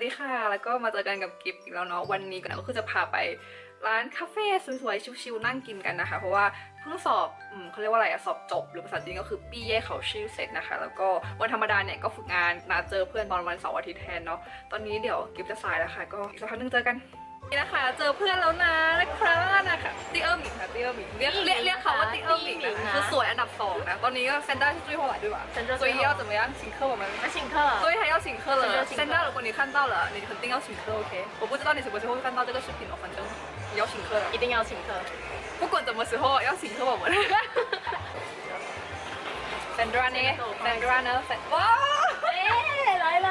สวัสดีค่ะ แล้วก็มาเจอกันกับกิฟต์อีกแล้วเนาะวันนี้ก็คือจะพาไปร้านคาเฟ่สวยๆชิวๆนั่งกินกันนะคะ เพราะว่าเพิ่งสอบอเขาเรียกว่าอะไรอะสอบจบ หรือภาษาจีนก็คือปี้เย่เขาชื่อเสร็จนะคะ แล้วก็วันธรรมดาเนี่ยก็ฝึกงานนัดเจอเพื่อนตอนวันเสาร์อาทิตย์แทนเนาะตอนนี้เดี๋ยวกิฟต์จะสายแล้วค่ะ ก็อีกสักพักนึงเจอกัน นี่นะคะ เจอเพื่อนแล้วนะนะครับนะคะตีเออร์หมิงค่ะตีเออร์หมิงเรียกเรียกเรียกเขาว่าตีเออร์หมิงนะคะคือสวยอันดับสองนะ ตอนนี้ก็เซนด้าที่จุ้ยหัวด้วยว่ะ เซ็นเตอร์ 所以要怎么样请客我们那请客，所以还要请客了。请客现在如果你看到了，你肯定要请客，OK？我不知道你什么时候会看到这个视频哦，反正你要请客了。一定要请客。不管什么时候要请客我们。Sandra 呢？Sandra 呢？哇！哎，来了。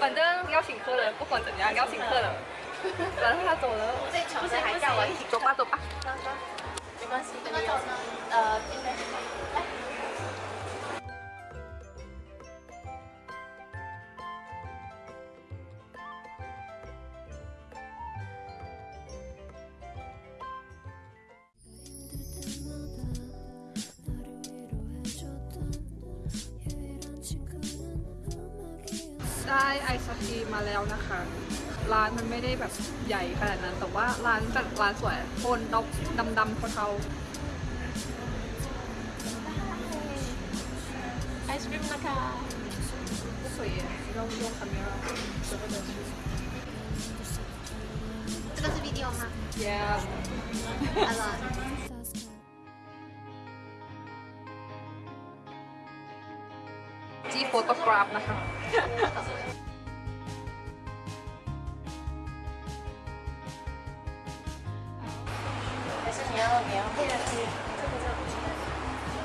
反正要请客了，不管怎样要请客了。 然后他走了，最穷的还叫我一起走吧走吧。没关系，他走呢，呃，今天。ได้ไอซ์ครีมมาแล้วนะคะ ร้านมันไม่ได้แบบใหญ่ขนาดนั้น แต่ว่าร้านจากร้านสวยโทนดำดำดำเทาไอศครีมนะคะสวยเราโยกคาเมร่าจะเป็นวิดีโอมา yeah a lot จีโฟโตกราฟนะคะ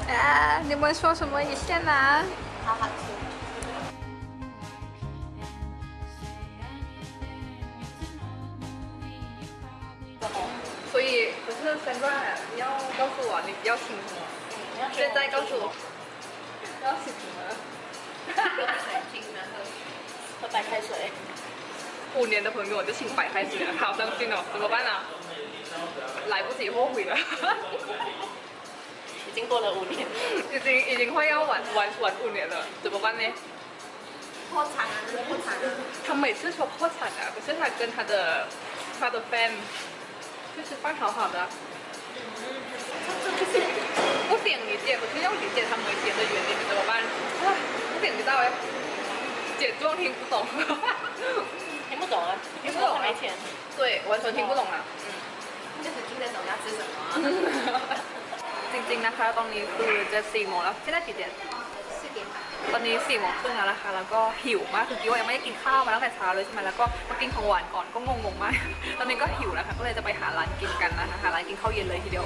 啊，你们说什么？你先拿。好好吃。所以，不是 Sandra，你要告诉我你要请什么？现在告诉我，要请什么？喝白开水。五年的朋友就请白开水了，好伤心哦，怎么办啊？来不及后悔了，已经过了五年，已经已经快要玩玩玩五年了，怎么办呢？破产啊，这是破产啊！他每次说破产啊，可是他跟他的他的 fan 就是办好好的啊，不点理解，可是要理解他们点的原因，怎么办？啊，不点不到哎，简状听不懂，听不懂啊，听不懂啊没钱。对，完全听不懂啊。就是听得懂要吃什么。 จริงๆนะคะ ตอนนี้คือจะสี่โมงแล้วที่ได้กี่เดือน 四点半。 ตอนนี้สี่โมงครึ่งแล้วนะคะ แล้วก็หิวมากคือกิ๊วยังไม่ได้กินข้าวมาตั้งแต่เช้าเลยใช่ไหมแล้วก็มากินของหวานก่อนก็งงๆมาก ตอนนี้ก็หิวแล้วค่ะ ก็เลยจะไปหาร้านกินกันนะคะ หาร้านกินข้าวเย็นเลยทีเดียว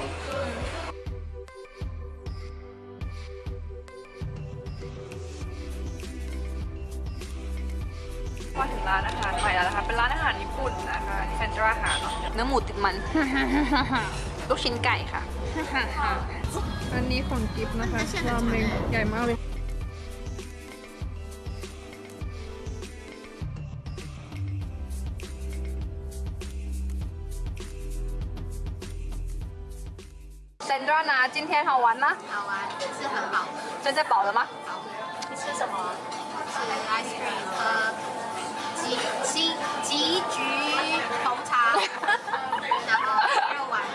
มาถึงร้านอาหารใหม่แล้วนะคะ เป็นร้านอาหารญี่ปุ่นนะคะที่แฟนจราหาเนาะเนื้อหมูติดมัน ลูกชิ้นไก่ค่ะ อันนี้ของกิฟต์นะคะราเมงใหญ่มากเลย Sandra 呢？今天好玩吗？好玩，是很饱的。现在饱了吗？好，你吃什么？吃 ice cream 和 吉吉吉菊红茶，然后肉丸子、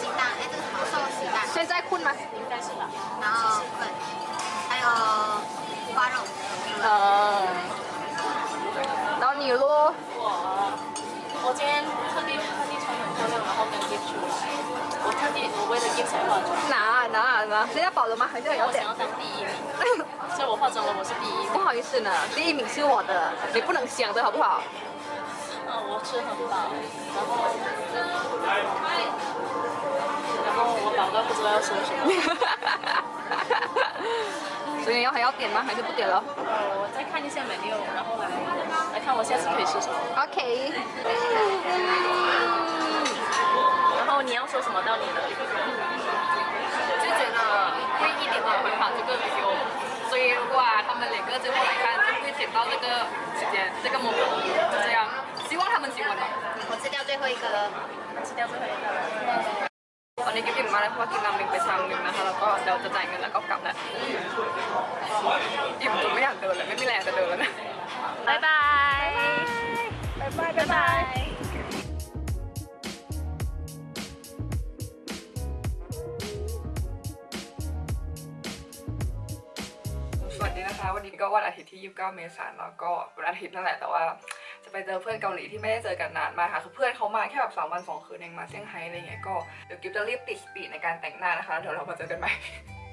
鸡蛋，哎，这个什么寿喜蛋，现在困吗？应该是吧。然后粉，还有花肉。呃，然后你咯，我我今天特地特地穿很漂亮，然后跟 Gift 出来。我特地我为了才化妆。哪哪哪？人家饱了吗？还是有点我想要？当第一名，所以我化妆了，我是第一不。好意思呢，第一名是我的，你不能想的好不好？嗯，我吃很饱，然后然后我饱到不知道要说什么。所以要还要点吗？还是不点了呃，我再看一下 menu，然后来来看我下次可以吃什么。？OK。然后你要说什么到你的？啊他们两个最后来看，就会剪到这个时间这个 moment，就这样。希望他们喜欢吧。我吃掉最后一个了。吃掉最后一个了。反 นี้กิฟต์อิ่มมากเลยเพราะว่ากินราเมงไปชามหนึงนะคะ แล้วก็เดี๋ยวจะจ่ายเงินแล้วก็กลับแล้วอิ่มจนไม่อยากเดินเลยไม่มีแรงจะเดินแล้วนะ บ๊ายบาย บ๊ายบายบ๊าย วันอาทิตย์ที่ 29 เมษายนแล้วก็วันอาทิตย์นั่นแหละแต่ว่า จะไปเจอเพื่อนเกาหลีที่ไม่ได้เจอกันนานมากค่ะคือเพื่อนเขามาแค่แบบสามวันสองคืนเองมาเซี่ยงไฮ้อะไรเงี้ยก็เดี๋ยวกิฟต์จะรีบติด speed ในการแต่งหน้านะคะแล้วเดี๋ยวเรามาเจอกันใหม่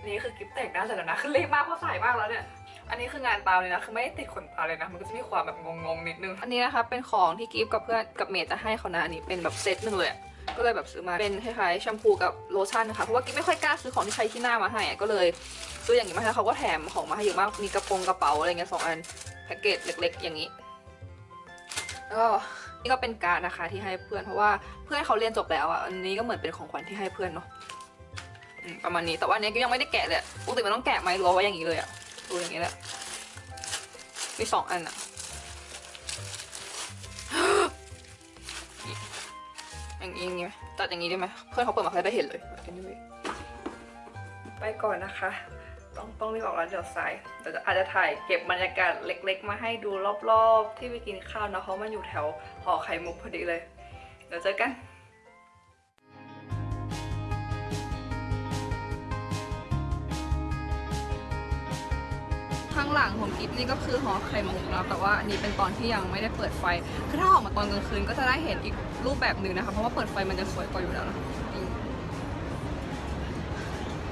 นี่คือกิฟแต่งหน้าเสร็จแล้วนะคือรีบมากเพราะสายมากแล้วเนี่ยอันนี้คืองานตามเลยนะ คือไม่ได้ติดขนตาเลยนะ มันก็จะมีความแบบงงๆนิดนึง อันนี้นะคะเป็นของที่กิฟกับเพื่อนกับเมย์จะให้เขานะ อันนี้เป็นแบบเซตหนึ่งเลยอะ ก็เลยแบบซื้อมาเป็นคล้ายๆแชมพูกับโลชั่นนะคะเพราะว่ากิฟไม่ค่อยกล้าซื้อของที่ใช้ที่หน้ามาให้ก็เลยซื้ออย่างนี้มาให้แล้วเขาก็แถมของมาให้เยอะมากมีกระโปรงกระเป๋าอะไรเงี้ยสองอันแพ็กเกจเล็ก ๆ อย่างนี้แล้วก็นี่ก็เป็นการดนะคะที่ให้เพื่อนเพราะว่าเพื่อนเขาเรียนจบแล้วอะอันนี้ก็เหมือนเป็นของขวัญที่ให้เพื่อนเนาะประมาณนี้แต่ว่าอันนี้ก็ยังไม่ได้แกะเลยปกติมันต้องแกะไหมหรือว่าไว้อย่างนี้เลยอะดูอย่างนี้แหละมีสองอันอะ อย่างนี้อย่างนี้ตัดอย่างนี้ได้ไหมเพื่อนเขาเปิดมาเขาได้เห็นเลย anyway ไปก่อนนะคะ ต้องต้องรีบออกแล้วเดี๋ยวสายเดี๋ยวจะอาจจะถ่ายเก็บบรรยากาศเล็ก ๆ มาให้ดูรอบๆ ที่ไปกินข้าวนะเพราะมันอยู่แถวหอไข่มุกพอดีเลย เดี๋ยวเจอกันางหลังของกิฟนี่ก็คือหอไข่มุกแล้วแต่ว่าอันนี้เป็นตอนที่ยังไม่ได้เปิดไฟคือถ้าออกมาตอนกลางคืนก็จะได้เห็นอีกรูปแบบหนึ่งนะคะ เพราะว่าเปิดไฟมันจะสวยกว่าอยู่แล้วนะ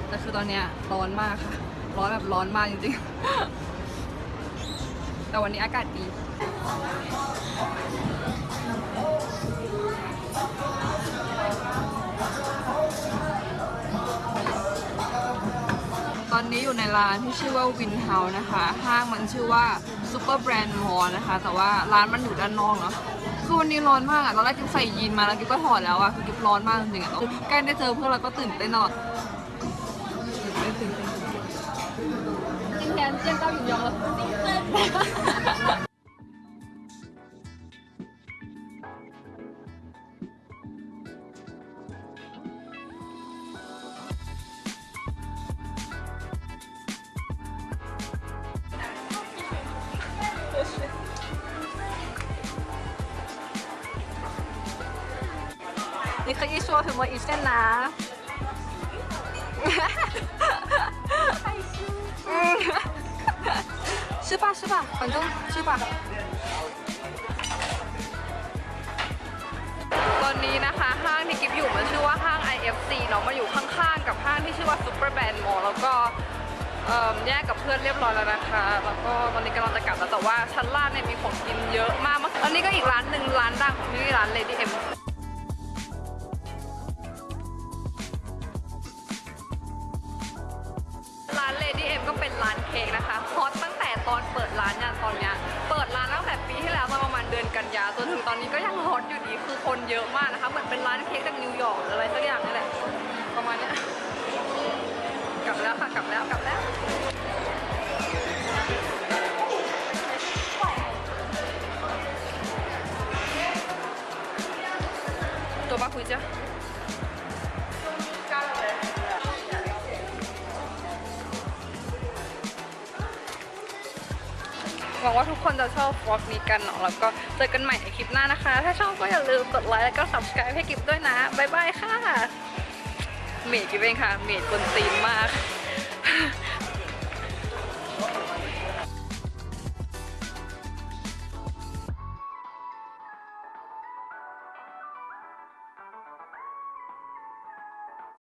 แต่คือตอนเนี้ยร้อนมากค่ะ ร้อนแบบร้อนมากจริงๆ แต่วันนี้อากาศดี อนนี้อยู่ในร้านที่ชื่อว่าวินเฮานะคะ ห้างมันชื่อว่าซูเปอร์แบรนด์มอลนะคะ แต่ว่าร้านมันอยู่ด้านนอกเนาะ คือวันนี้ร้อนมากอะตอนแรกกิ๊บใส่ยีนมาแล้วกิ๊บก็ถอดแล้วอะคือกิ๊บร้อนมากจริงๆอะคือใกล้ได้เจอเพื่อนเราก็ตื่นเต้นตลอดตื่นเต้นตื่นเต้น今天见到雨阳了， 你可以说什么一线拿？嗯，是吧是吧，反正是吧。ตอนนี้นะคะห้างที่กิฟอยู่มันชื่อว่าห้าง IFC เนาะมาอยู่ข้างๆกับห้างที่ชื่อว่า Super Band Mall แล้วก็เอิ่มแยกกับเพื่อนเรียบร้อยแล้วนะคะ แล้วก็ตอนนี้กำลังจะกลับแล้วแต่ว่าชั้นล่างเนี่ยมีของกินเยอะมากอันนี้ก็อีกร้านหนึ่งร้านดังของที่นี่ร้าน Lady M ตอนนี้ก็ยังฮอตอยู่ดีคือคนเยอะมากนะคะเหมือนเป็นร้านเค้กจากนิวยอร์กหรืออะไรสักอย่างนี่แหละประมาณนี้กลับแล้วค่ะกลับแล้วกลับแล้วตัวบ้าคุยจ้ะ วังว่าทุกคนจะชอบวอล์กนี้กันเนาะแล้วก็เจอกันใหม่ในคลิปหน้านะคะ ถ้าชอบก็อย่าลืมกดไลค์แล้วก็ subscribe ให้กิฟด้วยนะบ๊ายบายค่ะเมดกิฟเองค่ะเมดกวนตีนมาก